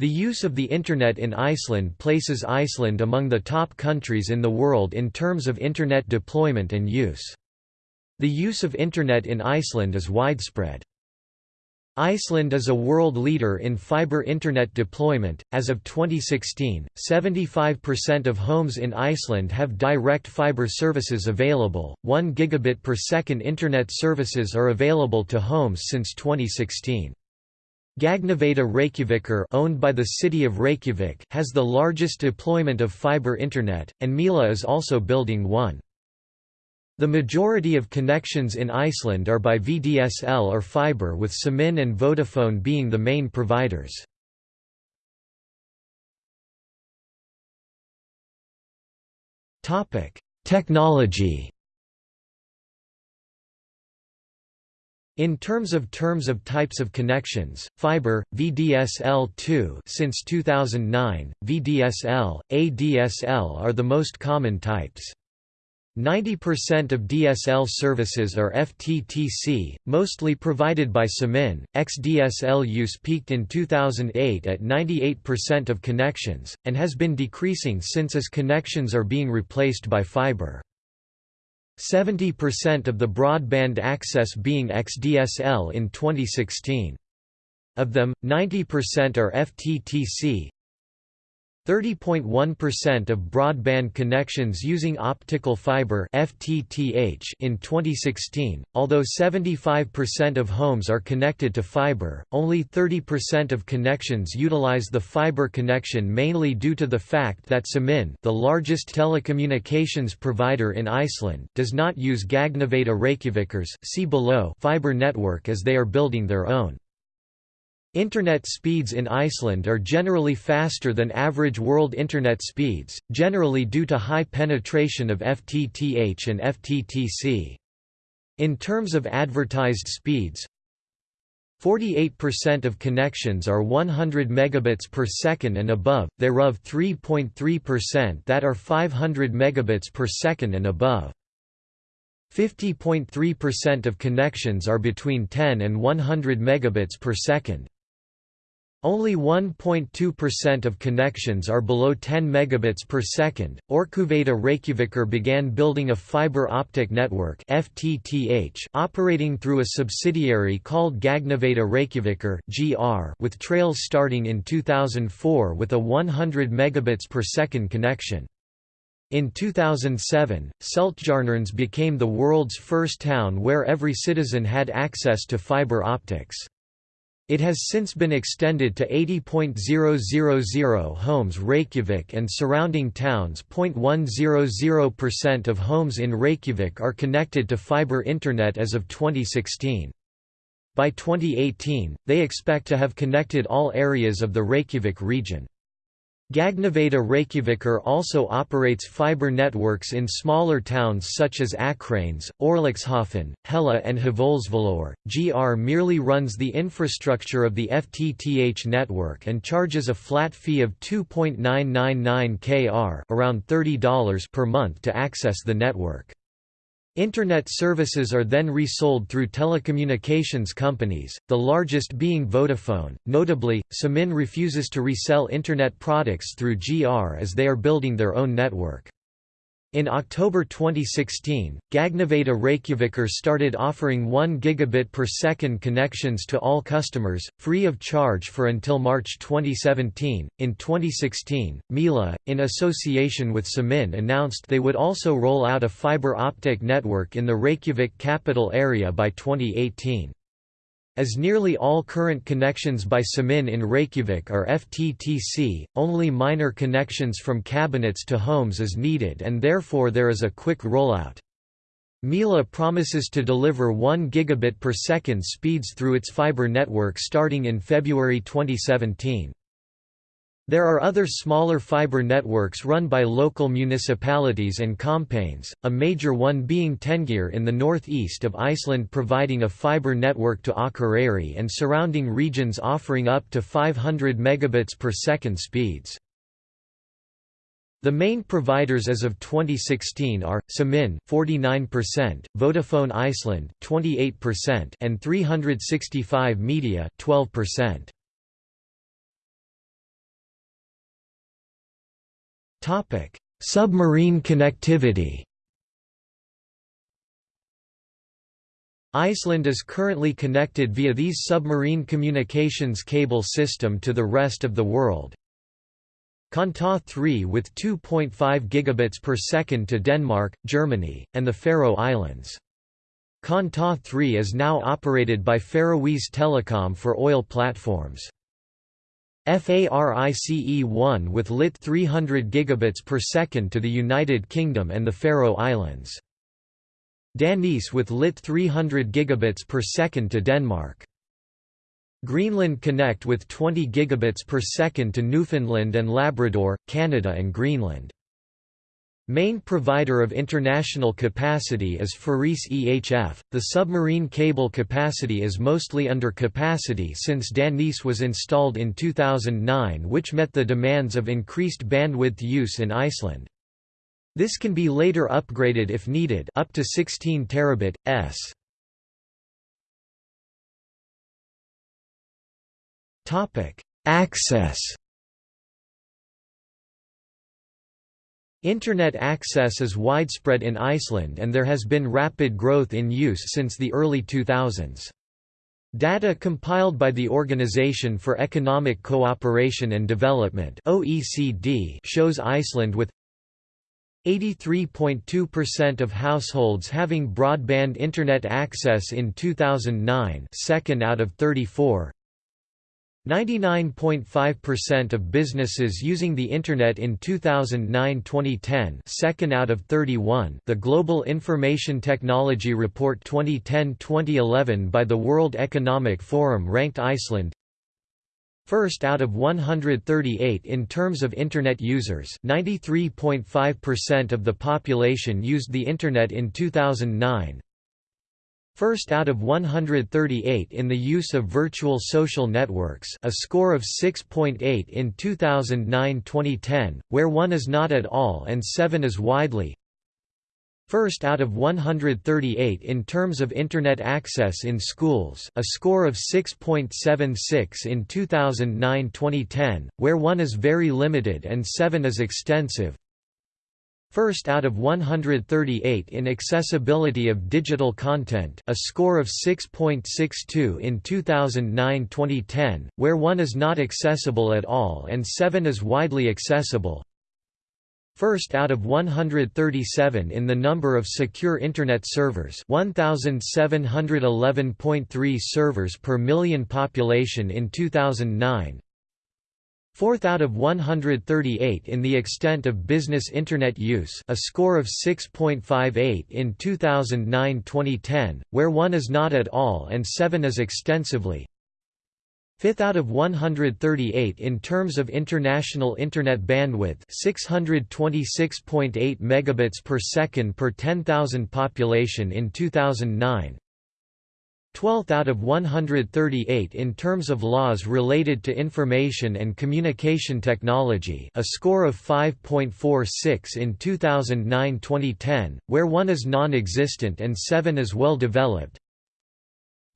The use of the Internet in Iceland places Iceland among the top countries in the world in terms of Internet deployment and use. The use of Internet in Iceland is widespread. Iceland is a world leader in fiber Internet deployment. As of 2016, 75% of homes in Iceland have direct fiber services available. 1 gigabit per second Internet services are available to homes since 2016. Gagnaveita Reykjavíkur owned by the city of Reykjavik has the largest deployment of fiber internet, and Mila is also building one. The majority of connections in Iceland are by VDSL or fiber with Síminn and Vodafone being the main providers. Technology In terms of terms of types of connections, fiber, VDSL2 since 2009, VDSL, ADSL are the most common types. 90% of DSL services are FTTC, mostly provided by Síminn. XDSL use peaked in 2008 at 98% of connections, and has been decreasing since as connections are being replaced by fiber. 70% of the broadband access being XDSL in 2016. Of them, 90% are FTTC, 30.1% of broadband connections using optical fiber FTTH in 2016. Although 75% of homes are connected to fiber, only 30% of connections utilize the fiber connection mainly due to the fact that Síminn, the largest telecommunications provider in Iceland, does not use Gagnaveita Reykjavíkur's see below fiber network as they are building their own. Internet speeds in Iceland are generally faster than average world Internet speeds, generally due to high penetration of FTTH and FTTC. In terms of advertised speeds, 48% of connections are 100 megabits per second and above, thereof 3.3% that are 500 megabits per second and above. 50.3% of connections are between 10 and 100 megabits per second. Only 1.2% of connections are below 10 megabits per second. Orkuveita Reykjavíkur began building a fiber optic network (FTTH) operating through a subsidiary called Gagnaveita Reykjavíkur (GR) with trails starting in 2004 with a 100 megabits per second connection. In 2007, Seltjarnarnes became the world's first town where every citizen had access to fiber optics. It has since been extended to 80.000 homes Reykjavik and surrounding towns. 0.100% of homes in Reykjavik are connected to fiber internet as of 2016. By 2018, they expect to have connected all areas of the Reykjavik region. Gagnaveita Reykjavíkur also operates fiber networks in smaller towns such as Akranes, Orlixhofen, Hella and Hlíðarfjall. GR merely runs the infrastructure of the FTTH network and charges a flat fee of 2.999 kr around $30 per month to access the network. Internet services are then resold through telecommunications companies, the largest being Vodafone. Notably, Síminn refuses to resell Internet products through GR as they are building their own network. In October 2016, Gagnaveita Reykjavíkur started offering 1 gigabit per second connections to all customers, free of charge for until March 2017. In 2016, Mila, in association with Síminn, announced they would also roll out a fiber optic network in the Reykjavik capital area by 2018. As nearly all current connections by Síminn in Reykjavik are FTTC, only minor connections from cabinets to homes is needed and therefore there is a quick rollout. Mila promises to deliver 1 gigabit per second speeds through its fiber network starting in February 2017. There are other smaller fiber networks run by local municipalities and campaigns, a major one being Tengir in the northeast of Iceland providing a fiber network to Akureyri and surrounding regions offering up to 500 megabits per second speeds. The main providers as of 2016 are Síminn 49%, Vodafone Iceland 28% and 365 Media 12%. Submarine connectivity Iceland is currently connected via these submarine communications cable system to the rest of the world. CANTAT-3 with 2.5 gigabits per second to Denmark, Germany, and the Faroe Islands. CANTAT-3 is now operated by Faroese Telecom for oil platforms. FARICE-1 with lit 300 gigabits per second to the United Kingdom and the Faroe Islands. DANICE with lit 300 gigabits per second to Denmark. Greenland Connect with 20 gigabits per second to Newfoundland and Labrador, Canada and Greenland. Main provider of international capacity is Farice EHF. The submarine cable capacity is mostly under capacity since DANICE was installed in 2009 which met the demands of increased bandwidth use in Iceland. This can be later upgraded if needed up to 16 terabit s. Topic: Access. Internet access is widespread in Iceland and there has been rapid growth in use since the early 2000s. Data compiled by the Organization for Economic Cooperation and Development (OECD) shows Iceland with 83.2% of households having broadband internet access in 2009 second out of 34 99.5% of businesses using the internet in 2009-2010 second out of 31 the Global Information Technology Report 2010-2011 by the World Economic Forum ranked Iceland First out of 138 in terms of Internet users. 93.5% of the population used the Internet in 2009 First out of 138 in the use of virtual social networks a score of 6.8 in 2009-2010, where 1 is not at all and 7 is widely First out of 138 in terms of Internet access in schools a score of 6.76 in 2009–2010, where 1 is very limited and 7 is extensive. First out of 138 in accessibility of digital content a score of 6.62 in 2009–2010, where 1 is not accessible at all and 7 is widely accessible. First out of 137 in the number of secure Internet servers 1,711.3 servers per million population in 2009 Fourth out of 138 in the extent of business Internet use a score of 6.58 in 2009-2010, where 1 is not at all and 7 is extensively Fifth out of 138 in terms of international internet bandwidth, 626.8 megabits per second per 10,000 population in 2009. 12th out of 138 in terms of laws related to information and communication technology, a score of 5.46 in 2009-2010, where 1 is non-existent and 7 is well developed.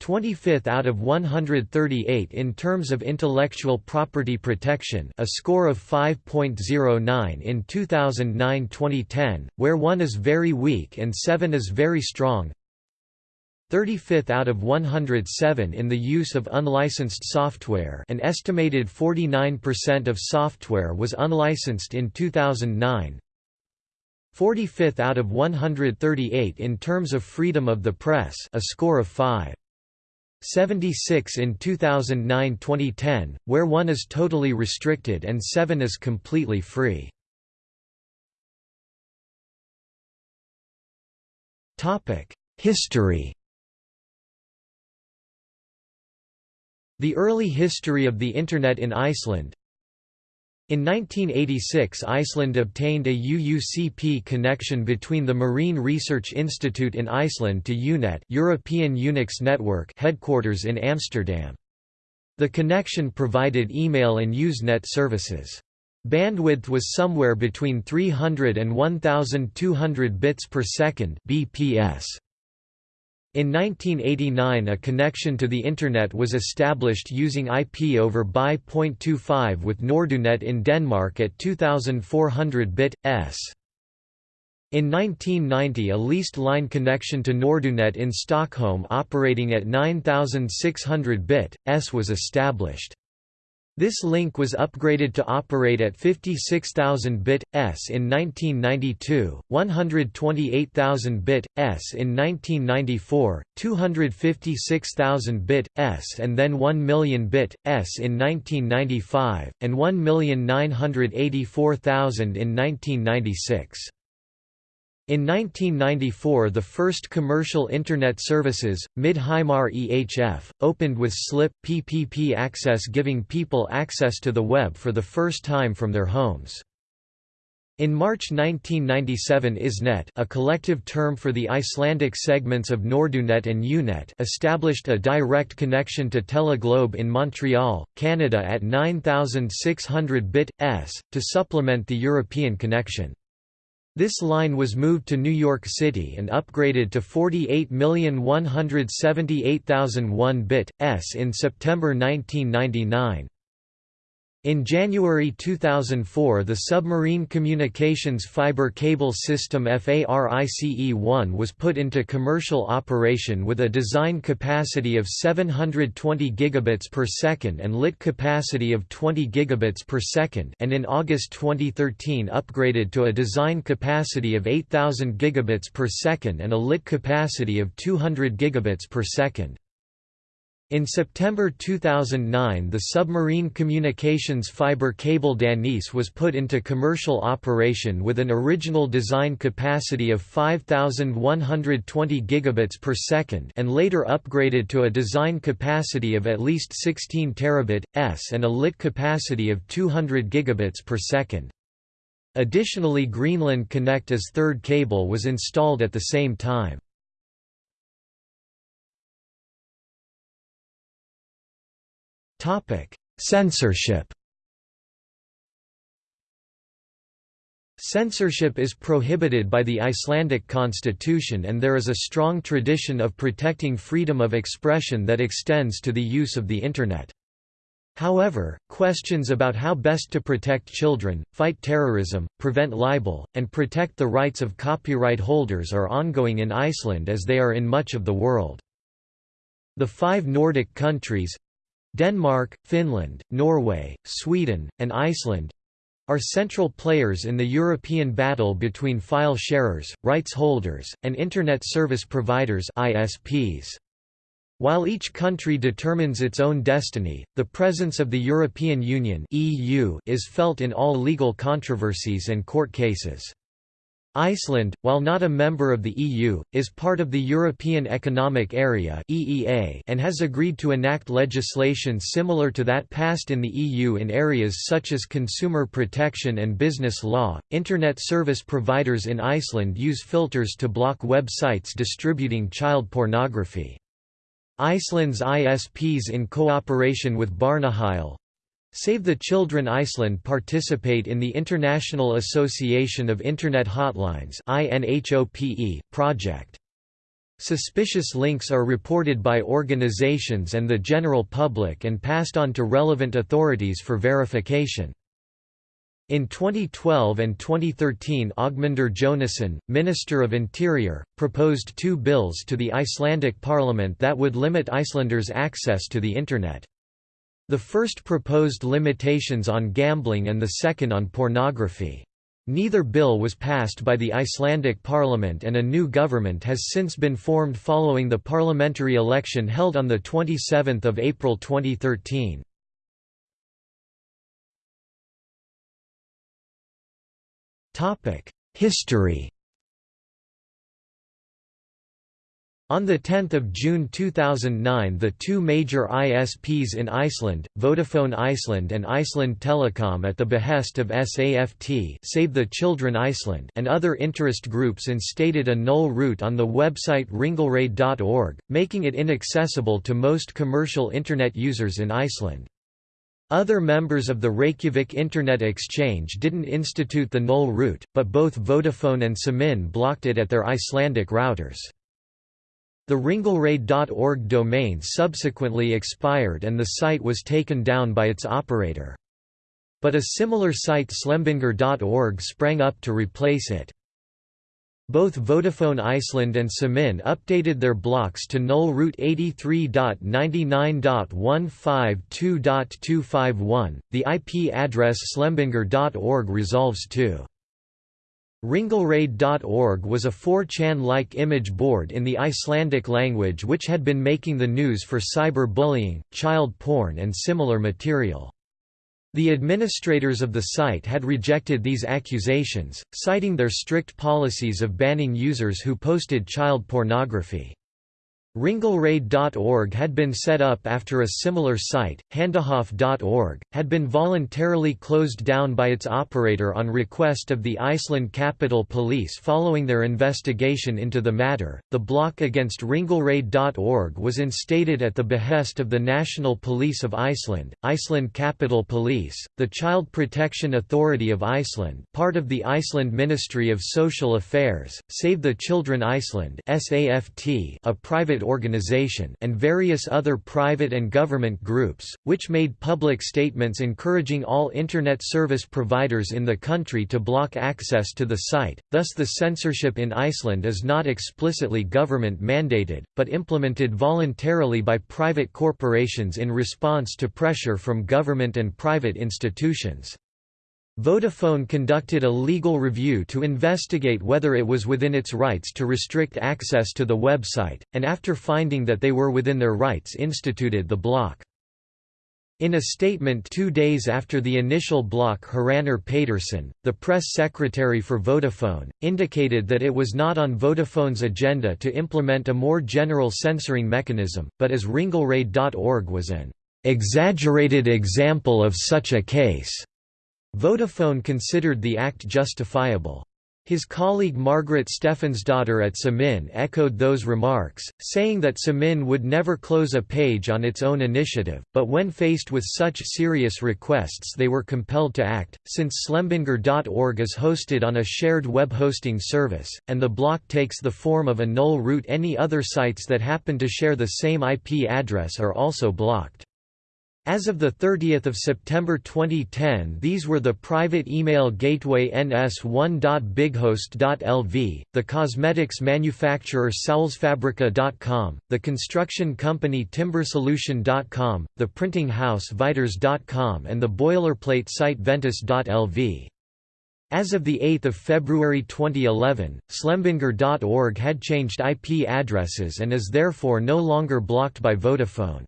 25th out of 138 in terms of intellectual property protection a score of 5.09 in 2009-2010, where 1 is very weak and 7 is very strong 35th out of 107 in the use of unlicensed software an estimated 49% of software was unlicensed in 2009 45th out of 138 in terms of freedom of the press a score of 5 76 in 2009-2010, where 1 is totally restricted and 7 is completely free. History The early history of the Internet in Iceland in 1986 Iceland obtained a UUCP connection between the Marine Research Institute in Iceland to EUnet European Unix Network headquarters in Amsterdam. The connection provided email and Usenet services. Bandwidth was somewhere between 300 and 1200 bits per second BPS. In 1989 a connection to the Internet was established using IP over BY.25 with Nordunet in Denmark at 2400 bit, s. In 1990 a leased line connection to Nordunet in Stockholm operating at 9600 bit, s was established. This link was upgraded to operate at 56,000 bit s in 1992, 128,000 bit s in 1994, 256,000 bit s and then 1 million bit s in 1995 and 1,984,000 in 1996. In 1994 the first commercial Internet services, Mid-Heimar EHF, opened with SLIP PPP access giving people access to the web for the first time from their homes. In March 1997 ISNET a collective term for the Icelandic segments of Nordunet and EUnet established a direct connection to Teleglobe in Montreal, Canada at 9600 bit.s, to supplement the European connection. This line was moved to New York City and upgraded to 48,178,001 bit, s in September 1999. In January 2004 the Submarine Communications Fiber Cable System FARICE-1 was put into commercial operation with a design capacity of 720 gigabits per second and lit capacity of 20 gigabits per second and in August 2013 upgraded to a design capacity of 8000 gigabits per second and a lit capacity of 200 gigabits per second. In September 2009 the submarine communications fiber cable DANICE was put into commercial operation with an original design capacity of 5120 gigabits per second and later upgraded to a design capacity of at least 16 terabit s and a lit capacity of 200 gigabits per second. Additionally Greenland Connect as third cable was installed at the same time. Censorship Censorship is prohibited by the Icelandic constitution and there is a strong tradition of protecting freedom of expression that extends to the use of the Internet. However, questions about how best to protect children, fight terrorism, prevent libel, and protect the rights of copyright holders are ongoing in Iceland as they are in much of the world. The five Nordic countries, Denmark, Finland, Norway, Sweden, and Iceland are central players in the European battle between file sharers, rights holders, and Internet service providers ISPs. While each country determines its own destiny, the presence of the European Union (EU) is felt in all legal controversies and court cases. Iceland, while not a member of the EU, is part of the European Economic Area (EEA) and has agreed to enact legislation similar to that passed in the EU in areas such as consumer protection and business law. Internet service providers in Iceland use filters to block websites distributing child pornography. Iceland's ISPs in cooperation with Barnaheill, Save the Children Iceland participate in the International Association of Internet Hotlines project. Suspicious links are reported by organizations and the general public and passed on to relevant authorities for verification. In 2012 and 2013 Ögmundur Jónasson, Minister of Interior, proposed two bills to the Icelandic parliament that would limit Icelanders' access to the Internet. The first proposed limitations on gambling and the second on pornography. Neither bill was passed by the Icelandic parliament and a new government has since been formed following the parliamentary election held on 27 April 2013. History On 10 June 2009 the two major ISPs in Iceland, Vodafone Iceland and Iceland Telecom at the behest of SAFT Save the Children Iceland and other interest groups instated a null route on the website ringulreið.org, making it inaccessible to most commercial Internet users in Iceland. Other members of the Reykjavik Internet Exchange didn't institute the null route, but both Vodafone and Síminn blocked it at their Icelandic routers. The ringulreid.org domain subsequently expired and the site was taken down by its operator. But a similar site slembingur.org sprang up to replace it. Both Vodafone Iceland and Síminn updated their blocks to null route 83.99.152.251. The IP address slembingur.org resolves to Ringulreid.org was a 4chan-like image board in the Icelandic language which had been making the news for cyber-bullying, child porn and similar material. The administrators of the site had rejected these accusations, citing their strict policies of banning users who posted child pornography. Ringulreid.org had been set up after a similar site, Handahof.org, had been voluntarily closed down by its operator on request of the Iceland Capital Police following their investigation into the matter. The block against Ringulreid.org was instated at the behest of the National Police of Iceland, Iceland Capital Police, the Child Protection Authority of Iceland, part of the Iceland Ministry of Social Affairs, Save the Children Iceland, a private organization and various other private and government groups, which made public statements encouraging all Internet service providers in the country to block access to the site, thus the censorship in Iceland is not explicitly government-mandated, but implemented voluntarily by private corporations in response to pressure from government and private institutions. Vodafone conducted a legal review to investigate whether it was within its rights to restrict access to the website, and after finding that they were within their rights instituted the block. In a statement two days after the initial block Hrannar Pétursson, the press secretary for Vodafone, indicated that it was not on Vodafone's agenda to implement a more general censoring mechanism, but as ringulreid.org was an "...exaggerated example of such a case." Vodafone considered the act justifiable. His colleague Margaret Steffens' daughter at Síminn echoed those remarks, saying that Síminn would never close a page on its own initiative, but when faced with such serious requests they were compelled to act, since slembingur.org is hosted on a shared web hosting service, and the block takes the form of a null route any other sites that happen to share the same IP address are also blocked. As of 30 September 2010 these were the private email gateway ns1.bighost.lv, the cosmetics manufacturer Saulsfabrika.com, the construction company Timbersolution.com, the printing house Viters.com and the boilerplate site Ventus.lv. As of 8 February 2011, Slembingur.org had changed IP addresses and is therefore no longer blocked by Vodafone.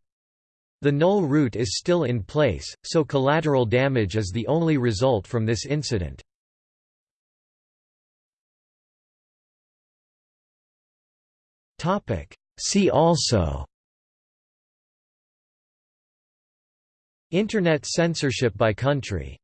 The null route is still in place, so collateral damage is the only result from this incident. See also Internet censorship by country